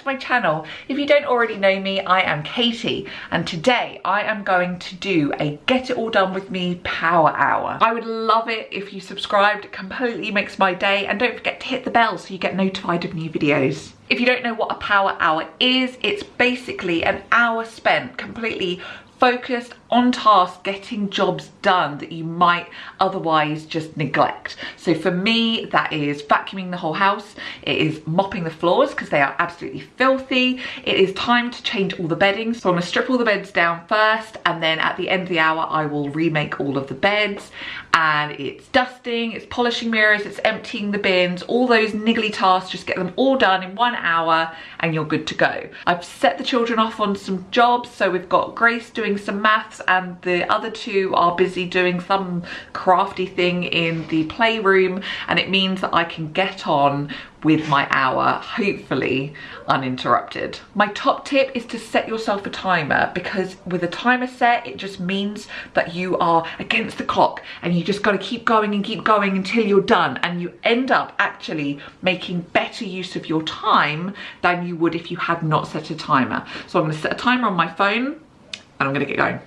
to my channel. If you don't already know me, I am Katie and today I am going to do a get it all done with me power hour. I would love it if you subscribed, it completely makes my day and don't forget to hit the bell so you get notified of new videos. If you don't know what a power hour is, it's basically an hour spent completely focused on task getting jobs done that you might otherwise just neglect. So for me, that is vacuuming the whole house. It is mopping the floors because they are absolutely filthy. It is time to change all the bedding. So I'm gonna strip all the beds down first and then at the end of the hour, I will remake all of the beds and it's dusting, it's polishing mirrors, it's emptying the bins, all those niggly tasks, just get them all done in one hour and you're good to go. I've set the children off on some jobs. So we've got Grace doing some maths and the other two are busy doing some crafty thing in the playroom and it means that I can get on with my hour, hopefully uninterrupted. My top tip is to set yourself a timer because with a timer set, it just means that you are against the clock and you just gotta keep going and keep going until you're done and you end up actually making better use of your time than you would if you had not set a timer. So I'm gonna set a timer on my phone and I'm gonna get going.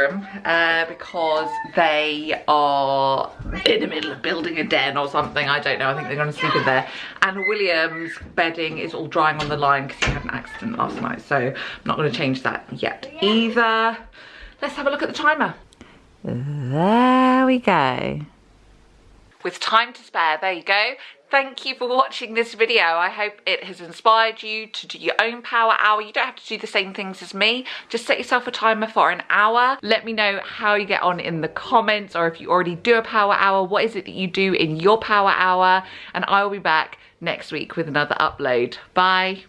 Child's room uh, because they are in the middle of building a den or something. I don't know. I think they're going to sleep in there. And William's bedding is all drying on the line because he had an accident last night. So I'm not going to change that yet either. Let's have a look at the timer. There we go. With time to spare, there you go. Thank you for watching this video. I hope it has inspired you to do your own power hour. You don't have to do the same things as me. Just set yourself a timer for an hour. Let me know how you get on in the comments or if you already do a power hour, what is it that you do in your power hour? And I will be back next week with another upload. Bye.